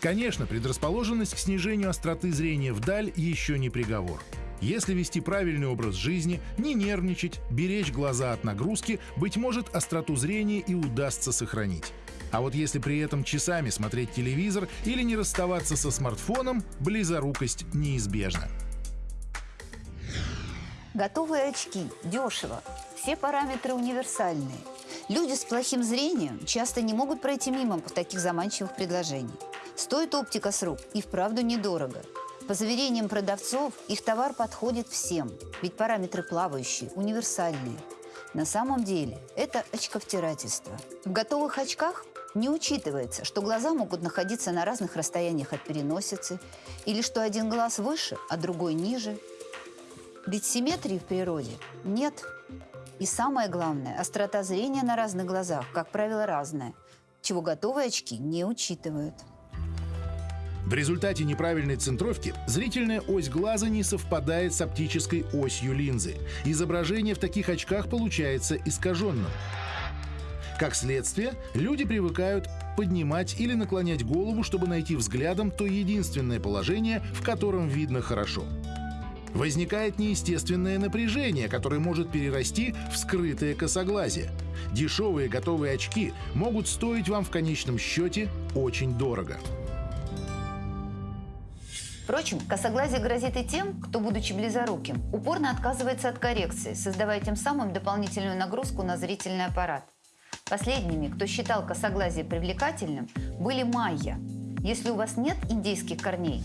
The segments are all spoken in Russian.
Конечно, предрасположенность к снижению остроты зрения вдаль еще не приговор. Если вести правильный образ жизни, не нервничать, беречь глаза от нагрузки, быть может, остроту зрения и удастся сохранить. А вот если при этом часами смотреть телевизор или не расставаться со смартфоном, близорукость неизбежна. Готовые очки. Дешево. Все параметры универсальные. Люди с плохим зрением часто не могут пройти мимо таких заманчивых предложений. Стоит оптика с рук и вправду недорого. По заверениям продавцов, их товар подходит всем, ведь параметры плавающие, универсальные. На самом деле это очковтирательство. В готовых очках не учитывается, что глаза могут находиться на разных расстояниях от переносицы, или что один глаз выше, а другой ниже. Ведь симметрии в природе нет. И самое главное, острота зрения на разных глазах, как правило, разная, чего готовые очки не учитывают. В результате неправильной центровки зрительная ось глаза не совпадает с оптической осью линзы. Изображение в таких очках получается искаженным. Как следствие, люди привыкают поднимать или наклонять голову, чтобы найти взглядом то единственное положение, в котором видно хорошо. Возникает неестественное напряжение, которое может перерасти в скрытое косоглазие. Дешевые готовые очки могут стоить вам в конечном счете очень дорого. Впрочем, косоглазие грозит и тем, кто, будучи близоруким, упорно отказывается от коррекции, создавая тем самым дополнительную нагрузку на зрительный аппарат. Последними, кто считал косоглазие привлекательным, были майя. Если у вас нет индейских корней,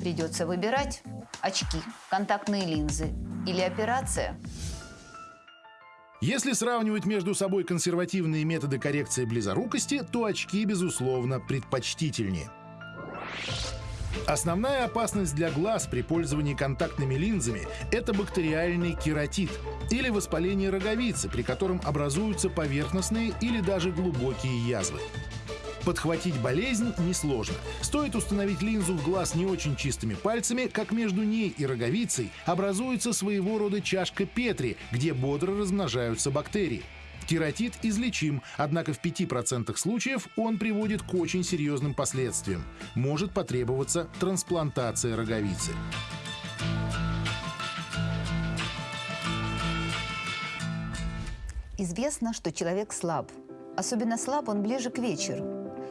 придется выбирать очки, контактные линзы или операция. Если сравнивать между собой консервативные методы коррекции близорукости, то очки, безусловно, предпочтительнее. Основная опасность для глаз при пользовании контактными линзами – это бактериальный кератит или воспаление роговицы, при котором образуются поверхностные или даже глубокие язвы. Подхватить болезнь несложно. Стоит установить линзу в глаз не очень чистыми пальцами, как между ней и роговицей образуется своего рода чашка Петри, где бодро размножаются бактерии. Кератит излечим, однако в 5% случаев он приводит к очень серьезным последствиям. Может потребоваться трансплантация роговицы. Известно, что человек слаб. Особенно слаб он ближе к вечеру.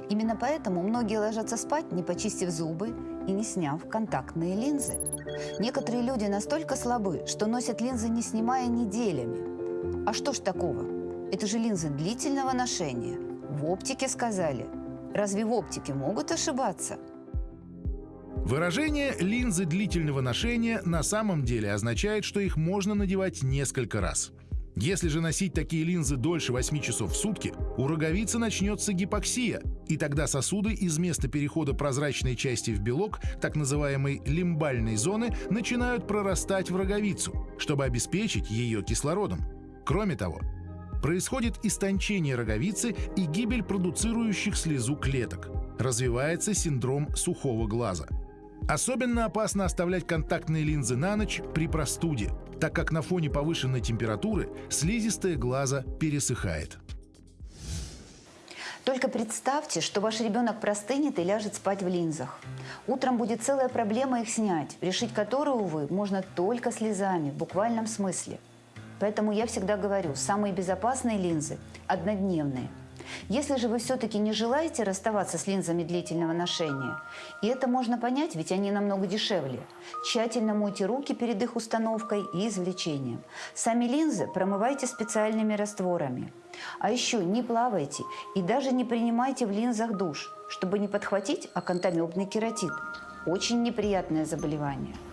Именно поэтому многие ложатся спать, не почистив зубы и не сняв контактные линзы. Некоторые люди настолько слабы, что носят линзы, не снимая неделями. А что ж такого? Это же линзы длительного ношения. В оптике сказали. Разве в оптике могут ошибаться? Выражение «линзы длительного ношения» на самом деле означает, что их можно надевать несколько раз. Если же носить такие линзы дольше 8 часов в сутки, у роговицы начнется гипоксия, и тогда сосуды из места перехода прозрачной части в белок, так называемой лимбальной зоны, начинают прорастать в роговицу, чтобы обеспечить ее кислородом. Кроме того, Происходит истончение роговицы и гибель продуцирующих слезу клеток. Развивается синдром сухого глаза. Особенно опасно оставлять контактные линзы на ночь при простуде, так как на фоне повышенной температуры слизистая глаза пересыхает. Только представьте, что ваш ребенок простынет и ляжет спать в линзах. Утром будет целая проблема их снять, решить которую, увы, можно только слезами, в буквальном смысле. Поэтому я всегда говорю, самые безопасные линзы – однодневные. Если же вы все-таки не желаете расставаться с линзами длительного ношения, и это можно понять, ведь они намного дешевле, тщательно мойте руки перед их установкой и извлечением. Сами линзы промывайте специальными растворами. А еще не плавайте и даже не принимайте в линзах душ, чтобы не подхватить акантамебный кератит – очень неприятное заболевание.